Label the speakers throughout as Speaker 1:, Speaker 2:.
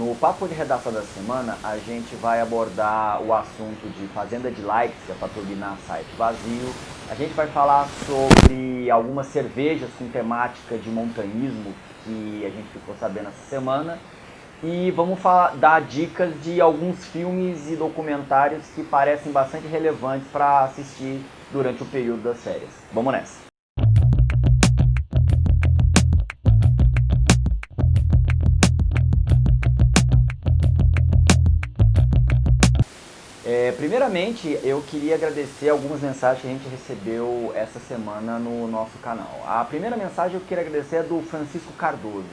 Speaker 1: No Papo de Redação da Semana, a gente vai abordar o assunto de fazenda de likes, que é para turbinar site vazio. A gente vai falar sobre algumas cervejas com temática de montanhismo que a gente ficou sabendo essa semana. E vamos falar, dar dicas de alguns filmes e documentários que parecem bastante relevantes para assistir durante o período das férias. Vamos nessa! Primeiramente, eu queria agradecer algumas mensagens que a gente recebeu essa semana no nosso canal. A primeira mensagem eu queria agradecer é do Francisco Cardoso.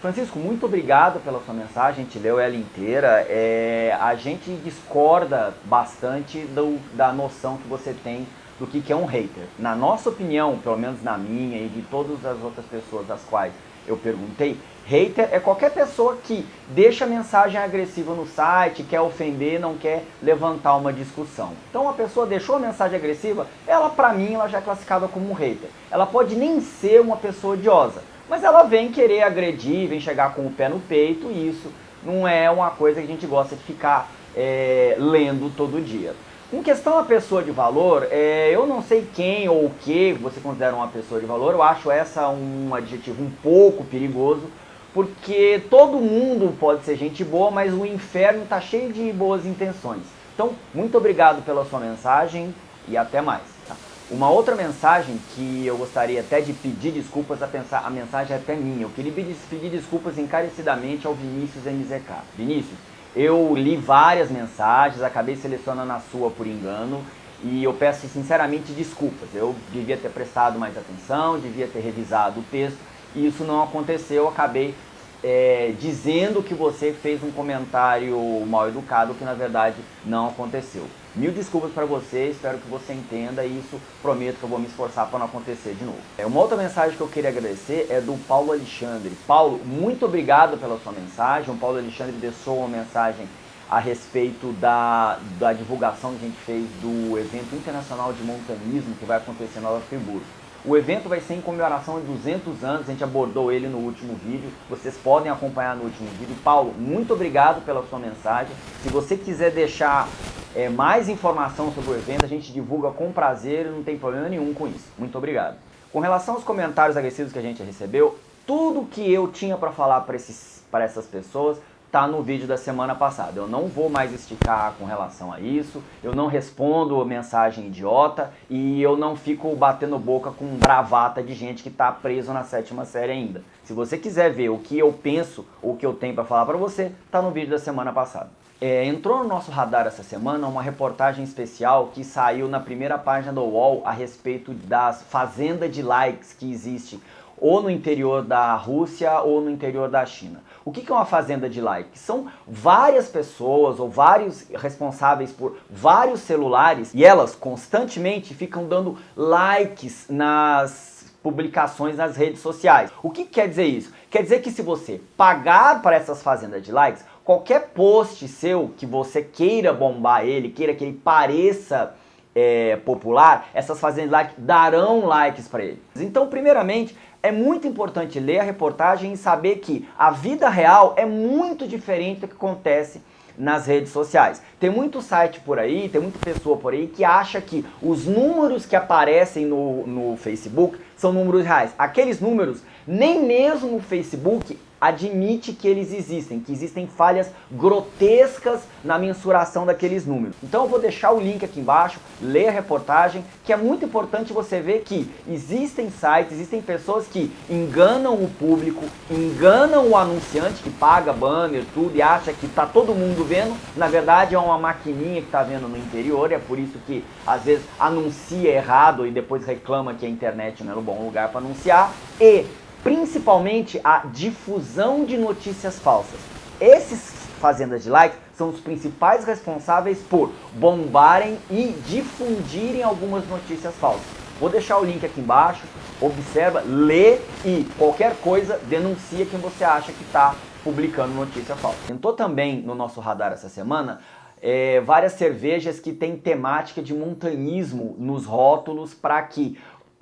Speaker 1: Francisco, muito obrigado pela sua mensagem, a gente leu ela inteira. É, a gente discorda bastante do, da noção que você tem do que, que é um hater. Na nossa opinião, pelo menos na minha e de todas as outras pessoas das quais eu perguntei, hater é qualquer pessoa que deixa mensagem agressiva no site, quer ofender, não quer levantar uma discussão. Então a pessoa deixou a mensagem agressiva, ela pra mim ela já é classificada como um hater. Ela pode nem ser uma pessoa odiosa, mas ela vem querer agredir, vem chegar com o pé no peito e isso não é uma coisa que a gente gosta de ficar é, lendo todo dia. Com questão a pessoa de valor, é, eu não sei quem ou o que você considera uma pessoa de valor, eu acho essa um adjetivo um pouco perigoso, porque todo mundo pode ser gente boa, mas o inferno está cheio de boas intenções. Então, muito obrigado pela sua mensagem e até mais. Tá? Uma outra mensagem que eu gostaria até de pedir desculpas, a, pensar, a mensagem é até minha. Eu queria pedir desculpas encarecidamente ao Vinícius MZK. Vinícius, eu li várias mensagens, acabei selecionando a sua por engano e eu peço sinceramente desculpas. Eu devia ter prestado mais atenção, devia ter revisado o texto e isso não aconteceu. Eu acabei é, dizendo que você fez um comentário mal educado que na verdade não aconteceu. Mil desculpas para você, espero que você entenda isso prometo que eu vou me esforçar para não acontecer de novo. É, uma outra mensagem que eu queria agradecer é do Paulo Alexandre. Paulo, muito obrigado pela sua mensagem. O Paulo Alexandre deixou uma mensagem a respeito da, da divulgação que a gente fez do evento internacional de montanismo que vai acontecer em Nova Friburgo. O evento vai ser em comemoração de 200 anos, a gente abordou ele no último vídeo, vocês podem acompanhar no último vídeo. Paulo, muito obrigado pela sua mensagem. Se você quiser deixar é, mais informação sobre o evento, a gente divulga com prazer não tem problema nenhum com isso. Muito obrigado. Com relação aos comentários agressivos que a gente recebeu, tudo que eu tinha para falar para essas pessoas tá no vídeo da semana passada. Eu não vou mais esticar com relação a isso, eu não respondo mensagem idiota e eu não fico batendo boca com bravata de gente que está preso na sétima série ainda. Se você quiser ver o que eu penso, o que eu tenho para falar para você, tá no vídeo da semana passada. É, entrou no nosso radar essa semana uma reportagem especial que saiu na primeira página do UOL a respeito das fazendas de likes que existe ou no interior da Rússia ou no interior da China. O que é uma fazenda de like? São várias pessoas ou vários responsáveis por vários celulares e elas constantemente ficam dando likes nas publicações nas redes sociais. O que quer dizer isso? Quer dizer que se você pagar para essas fazendas de likes, qualquer post seu que você queira bombar ele, queira que ele pareça é, popular, essas fazendas like darão likes para ele. Então, primeiramente, é muito importante ler a reportagem e saber que a vida real é muito diferente do que acontece nas redes sociais. Tem muito site por aí, tem muita pessoa por aí que acha que os números que aparecem no, no Facebook são números reais. Aqueles números, nem mesmo o Facebook admite que eles existem, que existem falhas grotescas na mensuração daqueles números. Então eu vou deixar o link aqui embaixo, lê a reportagem, que é muito importante você ver que existem sites, existem pessoas que enganam o público, enganam o anunciante que paga banner, tudo e acha que está todo mundo vendo, na verdade é uma maquininha que está vendo no interior, é por isso que às vezes anuncia errado e depois reclama que a internet não é bom lugar para anunciar, e principalmente a difusão de notícias falsas. Esses fazendas de likes são os principais responsáveis por bombarem e difundirem algumas notícias falsas. Vou deixar o link aqui embaixo, observa, lê e qualquer coisa denuncia quem você acha que está publicando notícia falsa. Entrou também no nosso radar essa semana é, várias cervejas que têm temática de montanhismo nos rótulos para que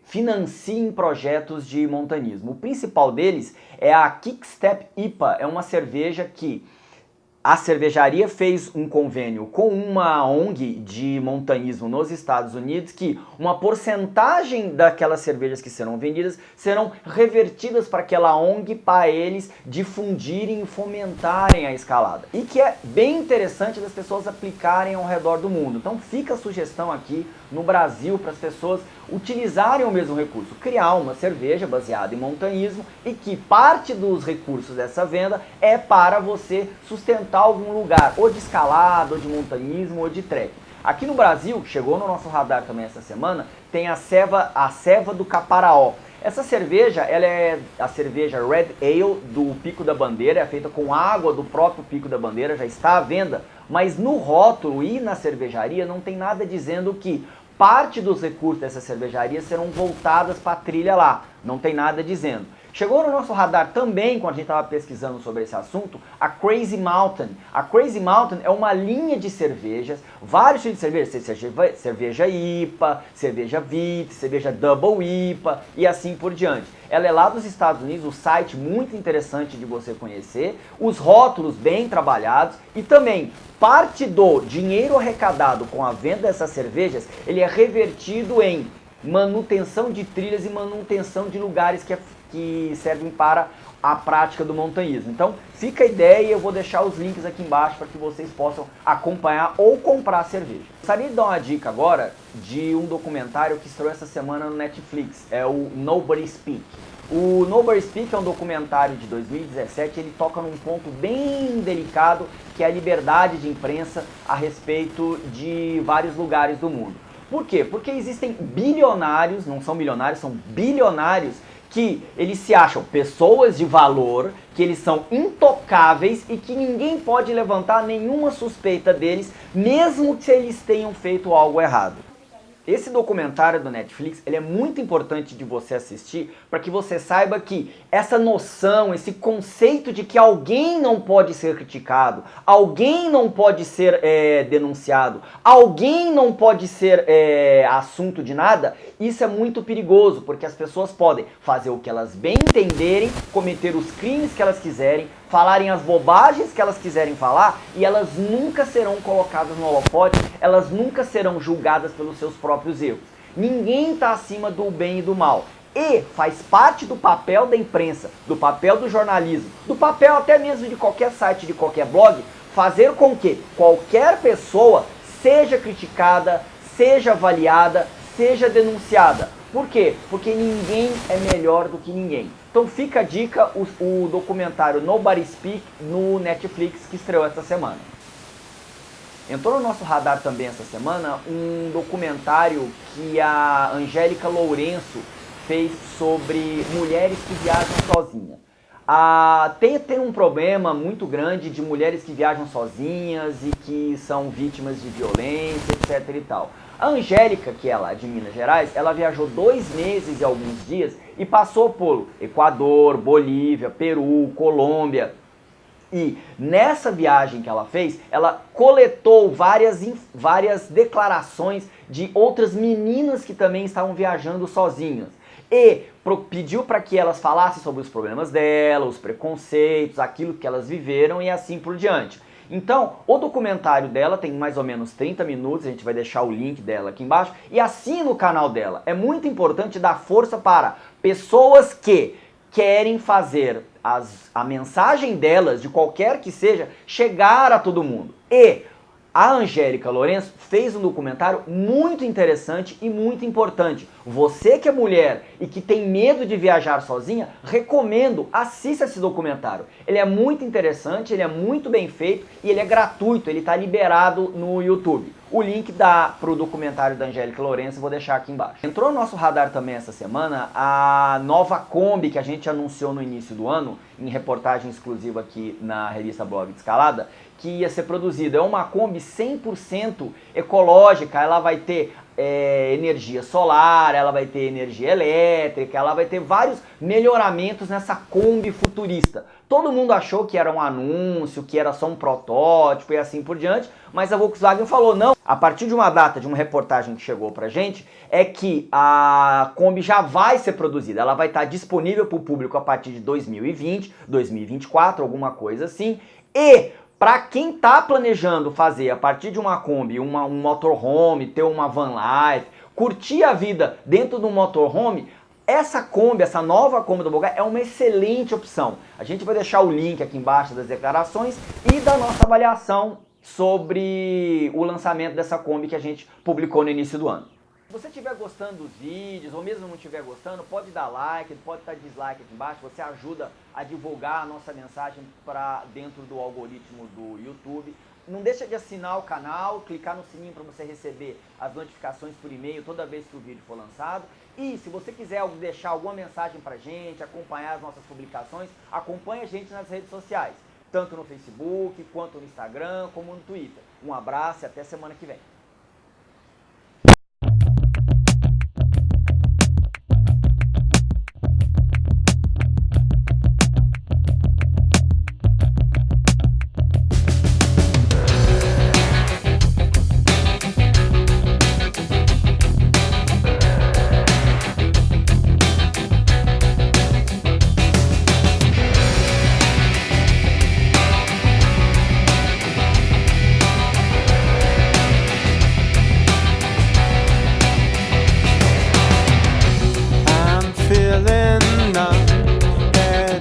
Speaker 1: financiem projetos de montanismo. O principal deles é a Kickstep IPA, é uma cerveja que a cervejaria fez um convênio com uma ONG de montanhismo nos Estados Unidos que uma porcentagem daquelas cervejas que serão vendidas serão revertidas para aquela ONG para eles difundirem e fomentarem a escalada. E que é bem interessante das pessoas aplicarem ao redor do mundo. Então fica a sugestão aqui no Brasil para as pessoas utilizarem o mesmo recurso, criar uma cerveja baseada em montanhismo e que parte dos recursos dessa venda é para você sustentar algum lugar, ou de escalada, ou de montanhismo, ou de trek. Aqui no Brasil, chegou no nosso radar também essa semana, tem a ceva, a ceva do Caparaó. Essa cerveja, ela é a cerveja Red Ale do Pico da Bandeira, é feita com água do próprio Pico da Bandeira, já está à venda, mas no rótulo e na cervejaria não tem nada dizendo que parte dos recursos dessa cervejaria serão voltadas para a trilha lá. Não tem nada dizendo. Chegou no nosso radar também, quando a gente estava pesquisando sobre esse assunto, a Crazy Mountain. A Crazy Mountain é uma linha de cervejas, vários tipos de cerveja, cerveja, IPA, cerveja VIT, cerveja Double IPA e assim por diante. Ela é lá dos Estados Unidos, o site muito interessante de você conhecer, os rótulos bem trabalhados e também parte do dinheiro arrecadado com a venda dessas cervejas, ele é revertido em manutenção de trilhas e manutenção de lugares que, é, que servem para a prática do montanhismo. Então fica a ideia eu vou deixar os links aqui embaixo para que vocês possam acompanhar ou comprar cerveja. Gostaria de dar uma dica agora de um documentário que estreou essa semana no Netflix, é o Nobody Speak. O Nobody Speak é um documentário de 2017, ele toca num ponto bem delicado, que é a liberdade de imprensa a respeito de vários lugares do mundo. Por quê? Porque existem bilionários, não são milionários, são bilionários que eles se acham pessoas de valor, que eles são intocáveis e que ninguém pode levantar nenhuma suspeita deles, mesmo que eles tenham feito algo errado. Esse documentário do Netflix, ele é muito importante de você assistir para que você saiba que essa noção, esse conceito de que alguém não pode ser criticado, alguém não pode ser é, denunciado, alguém não pode ser é, assunto de nada, isso é muito perigoso, porque as pessoas podem fazer o que elas bem entenderem, cometer os crimes que elas quiserem, falarem as bobagens que elas quiserem falar e elas nunca serão colocadas no holofote, elas nunca serão julgadas pelos seus próprios erros. Ninguém está acima do bem e do mal. E faz parte do papel da imprensa, do papel do jornalismo, do papel até mesmo de qualquer site, de qualquer blog, fazer com que qualquer pessoa seja criticada, seja avaliada, seja denunciada. Por quê? Porque ninguém é melhor do que ninguém. Então fica a dica, o, o documentário Nobody Speak no Netflix que estreou essa semana. Entrou no nosso radar também essa semana um documentário que a Angélica Lourenço fez sobre mulheres que viajam sozinhas. Ah, tem, tem um problema muito grande de mulheres que viajam sozinhas e que são vítimas de violência, etc e tal. A Angélica, que é lá de Minas Gerais, ela viajou dois meses e alguns dias e passou por Equador, Bolívia, Peru, Colômbia. E nessa viagem que ela fez, ela coletou várias, várias declarações de outras meninas que também estavam viajando sozinhas. E pediu para que elas falassem sobre os problemas dela, os preconceitos, aquilo que elas viveram e assim por diante. Então, o documentário dela tem mais ou menos 30 minutos, a gente vai deixar o link dela aqui embaixo, e assina o canal dela. É muito importante dar força para pessoas que querem fazer as, a mensagem delas, de qualquer que seja, chegar a todo mundo. E a Angélica Lourenço fez um documentário muito interessante e muito importante. Você que é mulher e que tem medo de viajar sozinha, recomendo, assista esse documentário. Ele é muito interessante, ele é muito bem feito e ele é gratuito, ele está liberado no YouTube. O link para o documentário da Angélica Lourenço vou deixar aqui embaixo. Entrou no nosso radar também essa semana a nova Kombi que a gente anunciou no início do ano, em reportagem exclusiva aqui na revista Blog de Escalada, que ia ser produzida. É uma Kombi 100% ecológica, ela vai ter é, energia solar, ela vai ter energia elétrica, ela vai ter vários melhoramentos nessa Kombi futurista. Todo mundo achou que era um anúncio, que era só um protótipo e assim por diante, mas a Volkswagen falou não. A partir de uma data, de uma reportagem que chegou pra gente, é que a Kombi já vai ser produzida, ela vai estar disponível para o público a partir de 2020, 2024, alguma coisa assim, e Para quem está planejando fazer a partir de uma Kombi, uma, um motorhome, ter uma van life, curtir a vida dentro do motorhome, essa Kombi, essa nova Kombi do Bogai é uma excelente opção. A gente vai deixar o link aqui embaixo das declarações e da nossa avaliação sobre o lançamento dessa Kombi que a gente publicou no início do ano. Se você estiver gostando dos vídeos, ou mesmo não estiver gostando, pode dar like, pode dar dislike aqui embaixo, você ajuda a divulgar a nossa mensagem para dentro do algoritmo do YouTube. Não deixa de assinar o canal, clicar no sininho para você receber as notificações por e-mail toda vez que o vídeo for lançado. E se você quiser deixar alguma mensagem para a gente, acompanhar as nossas publicações, acompanhe a gente nas redes sociais, tanto no Facebook, quanto no Instagram, como no Twitter. Um abraço e até semana que vem.